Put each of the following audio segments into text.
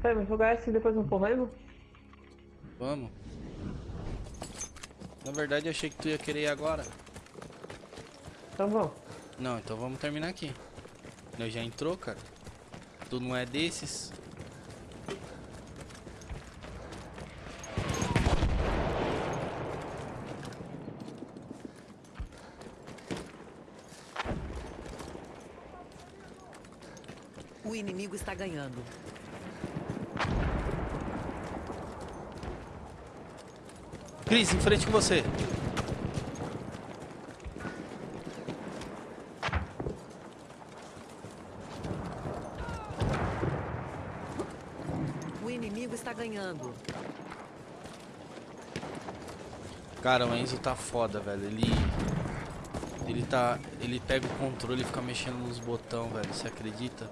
Peraí, vamos jogar esse e depois não corremos? Vamos. Na verdade, eu achei que tu ia querer ir agora. Então vamos. Não, então vamos terminar aqui. Nós já entrou, cara. Tu não é desses. O inimigo está ganhando. Cris, em frente com você. O inimigo está ganhando. Cara, o Enzo tá foda, velho. Ele. Ele tá. Ele pega o controle e fica mexendo nos botões, velho. Você acredita?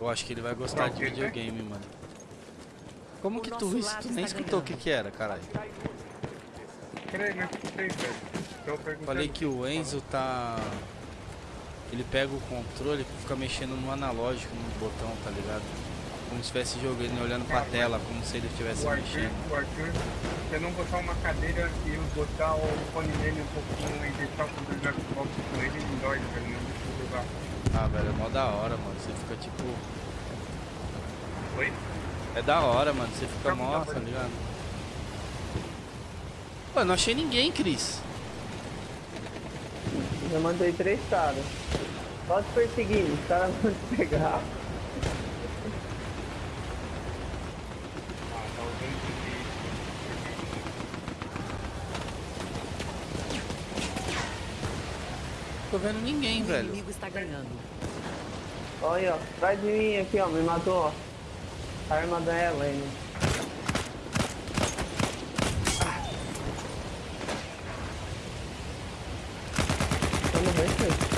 Eu acho que ele vai gostar de videogame, mano. Como que tu, tu nem está escutou o que que era, caralho? Peraí, não escutei, velho. Tô perguntando. Falei que o Enzo tá. Ele pega o controle e fica mexendo no analógico, no botão, tá ligado? Como se estivesse jogando, olhando pra tela, como se ele estivesse O Arthur, mexendo. o Arthur, se eu não botar uma cadeira e eu botar o fone dele um pouquinho e deixar o controle do Xbox com ele, ele dói, velho. Não deixa eu jogar. Ah, velho, é mó da hora, mano. Você fica tipo. Oi? É da hora, mano. Você fica mó, tá ligado? Pô, eu não achei ninguém, Cris. Já mandei três caras. Só te perseguindo, os caras vão te pegar. Ah, tá. Tô vendo ninguém, O velho. inimigo está ganhando. Olha aí, ó. Atrás de mim aqui, ó. Me matou, ó. A arma da Helene. Vamos ver isso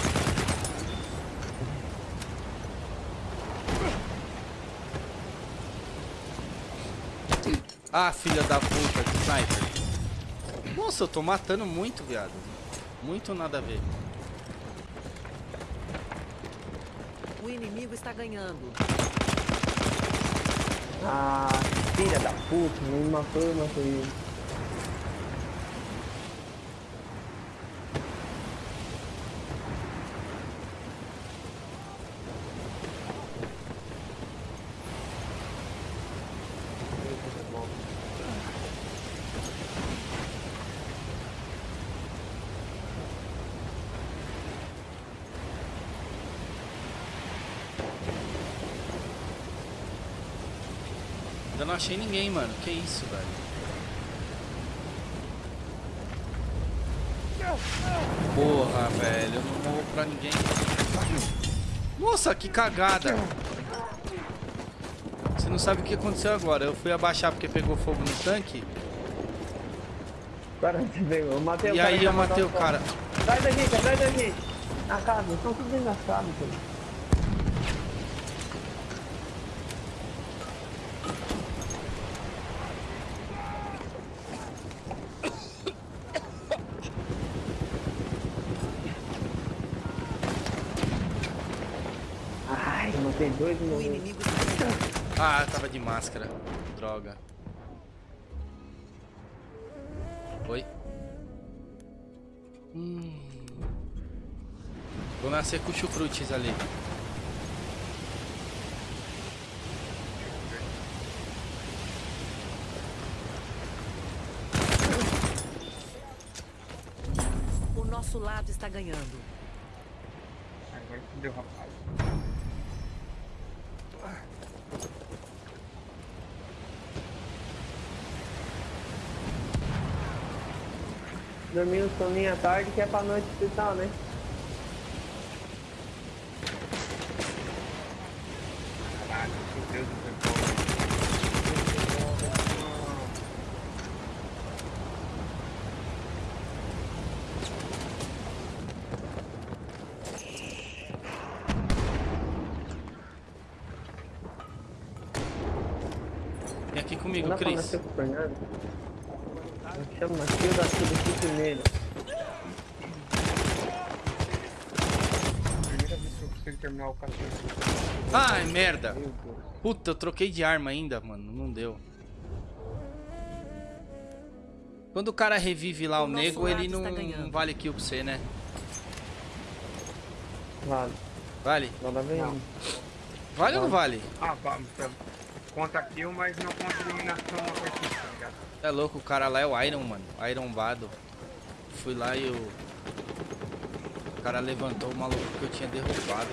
Ah, filha da puta, que sniper. Nossa, eu tô matando muito, viado. Muito nada a ver. O inimigo está ganhando. Ah, filha da puta. Me matou, eu matei ele. Ainda não achei ninguém, mano. Que isso, velho. Porra, velho. Eu não morro pra ninguém. Nossa, que cagada. Você não sabe o que aconteceu agora. Eu fui abaixar porque pegou fogo no tanque. Pegou. Eu matei o E cara. aí que eu matei o cara. Atrás da gente, atrás da gente. Na casa, estão tudo dentro da casa, pô. Ai, eu matei dois no inimigo. Ah, tava de máscara. Droga. Oi? Hum. Vou nascer com chucrutes ali. O nosso lado está ganhando. Agora fudeu, rapaz. Dormir um soninho à tarde que é pra noite hospital, né? Aqui Não comigo, pra Cris. nascer com o Fernando? Me chama Matilda tudo aqui primeiro. Primeira vez que eu consigo terminar o cachorro. Ai, merda. Puta, eu troquei de arma ainda, mano. Não deu. Quando o cara revive lá o, O nego, ele lado não, não vale kill pra você, né? Vale. Vale? Bem. Não. Vale ou não vale? Ah, vamos. Conta kill, mas não conta eliminação a partida, tá ligado? É louco, o cara lá é o Iron, mano. Ironbado. Fui lá e o... O cara levantou o maluco que eu tinha derrubado.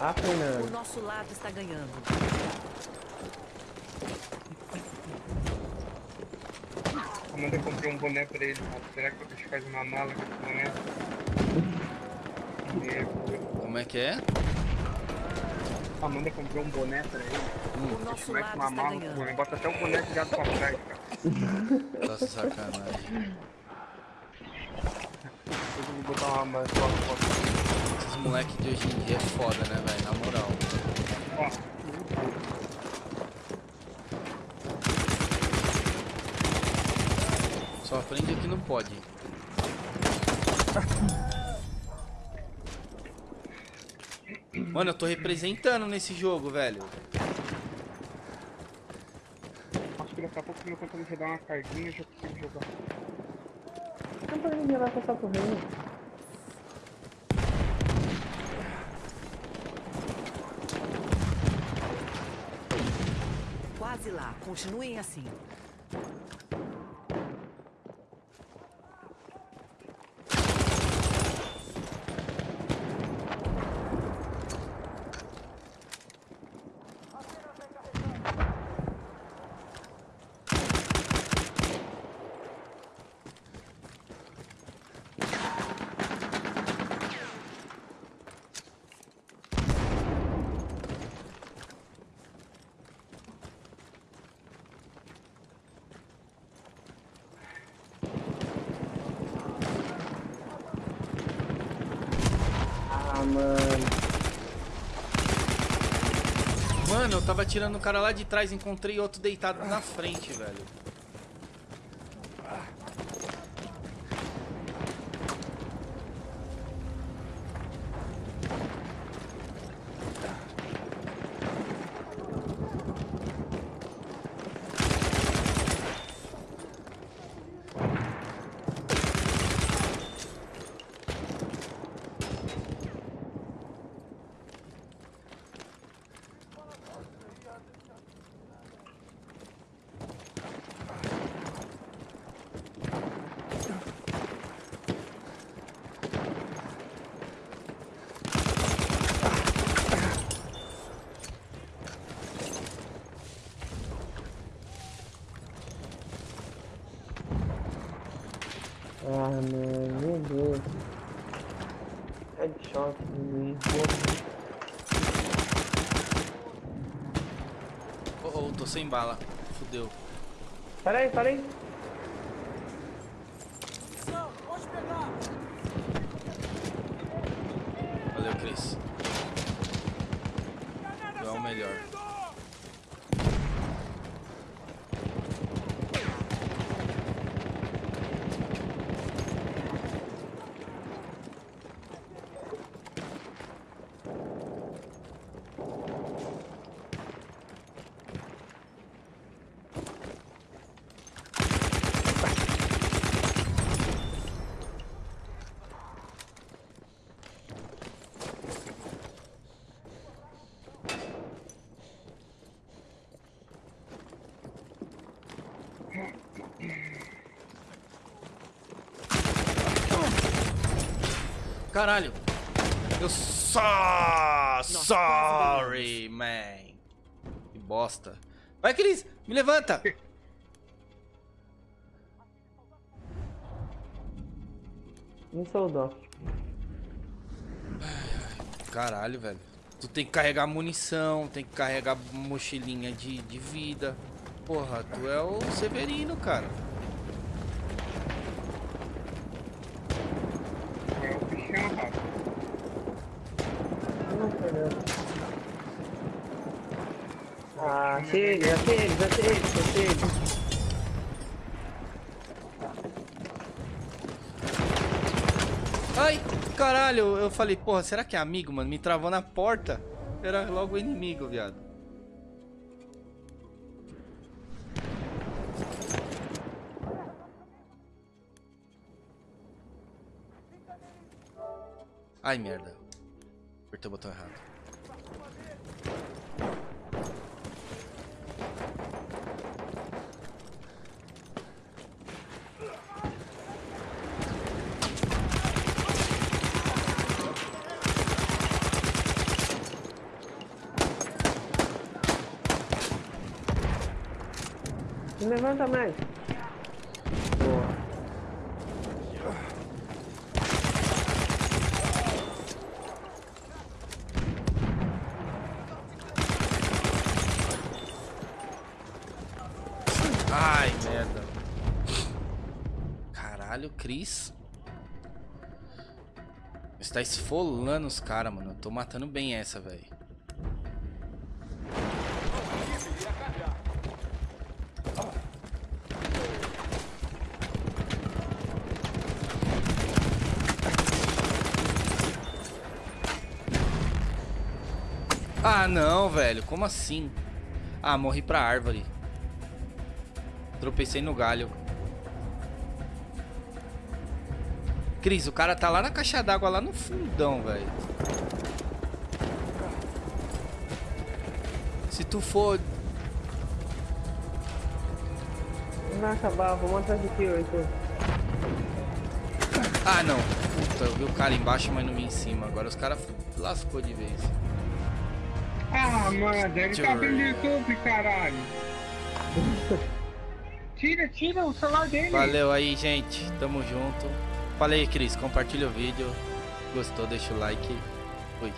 Ah, O Fernando. nosso lado está ganhando. Amanda comprou um boné pra ele, cara. Será que eu deixo fazer uma mala com esse boné? Como é que é? Amanda comprou um boné pra ele. O nosso é lado uma está ganhando. Bota até o boné virado pra trás, cara. Nossa, sacanagem. Eu vou botar uma mala só foto. Esses moleques de hoje em dia é foda, né, velho? Na moral. Ó, Só aprende que não pode. Mano, eu tô representando nesse jogo, velho. acho que daqui a pouco meu computador vai dar uma carguinha e já consigo jogar. Não pra ninguém lá passar correndo. Quase lá. Continuem assim. Mano. Mano, eu tava tirando o cara lá de trás, encontrei outro deitado na frente, velho. Ah, mano. Meu Deus. Headshot do Luiz. Oh, oh, tô sem bala. Fudeu. Pera aí, pera aí. Valeu, Cris. Tu é o melhor. Caralho. Eu só... Sorry, man. Que bosta. Vai, Cris. Me levanta. Sou dó. Caralho, velho. Tu tem que carregar munição, tem que carregar mochilinha de, de vida. Porra, tu é o Severino, cara. É o Cristiano Ronaldo. Não, Fernando. Já chega, já chega. Ai. Caralho, eu falei, porra, será que é amigo, mano? Me travou na porta. Era logo o inimigo, viado. Ai, merda. Apertei o botão errado. Levanta mais. Boa. Ai, merda. Caralho, Cris. Está esfolando os caras, mano. Eu tô matando bem essa, velho. Ah, não, velho. Como assim? Ah, morri pra árvore. Tropecei no galho. Cris, o cara tá lá na caixa d'água, lá no fundão, velho. Se tu for... Vai acabar, vamos atrás de ti. Ah, não. Puta, eu vi o cara embaixo, mas não vi em cima. Agora os caras lascou de vez. Ah, mano, ele tá vendo YouTube, caralho. Tira, tira o celular dele. Valeu aí, gente. Tamo junto. Falei, Cris, compartilha o vídeo. Gostou, deixa o like. Fui.